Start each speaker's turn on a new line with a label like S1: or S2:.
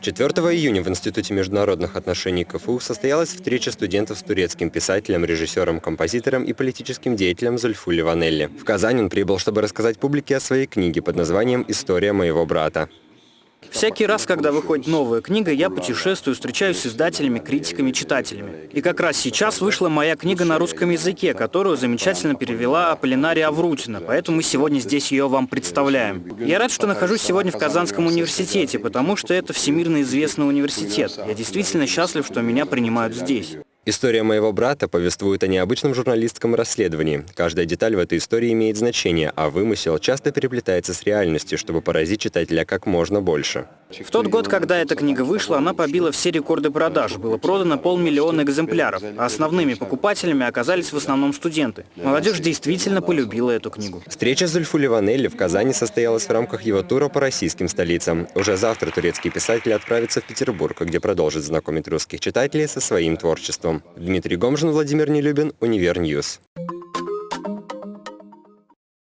S1: 4 июня в Институте международных отношений КФУ состоялась встреча студентов с турецким писателем, режиссером, композитором и политическим деятелем Зульфу Ванелли. В Казань он прибыл, чтобы рассказать публике о своей книге под названием «История моего брата».
S2: Всякий раз, когда выходит новая книга, я путешествую, встречаюсь с издателями, критиками, читателями. И как раз сейчас вышла моя книга на русском языке, которую замечательно перевела Аполлинария Аврутина, поэтому мы сегодня здесь ее вам представляем. Я рад, что нахожусь сегодня в Казанском университете, потому что это всемирно известный университет. Я действительно счастлив, что меня принимают здесь.
S1: История моего брата повествует о необычном журналистском расследовании. Каждая деталь в этой истории имеет значение, а вымысел часто переплетается с реальностью, чтобы поразить читателя как можно больше.
S2: В тот год, когда эта книга вышла, она побила все рекорды продаж. Было продано полмиллиона экземпляров, а основными покупателями оказались в основном студенты. Молодежь действительно полюбила эту книгу.
S1: Встреча с Зульфу Ливанелли в Казани состоялась в рамках его тура по российским столицам. Уже завтра турецкий писатель отправится в Петербург, где продолжит знакомить русских читателей со своим творчеством. Дмитрий Гомжин, Владимир Нелюбин, Univer News.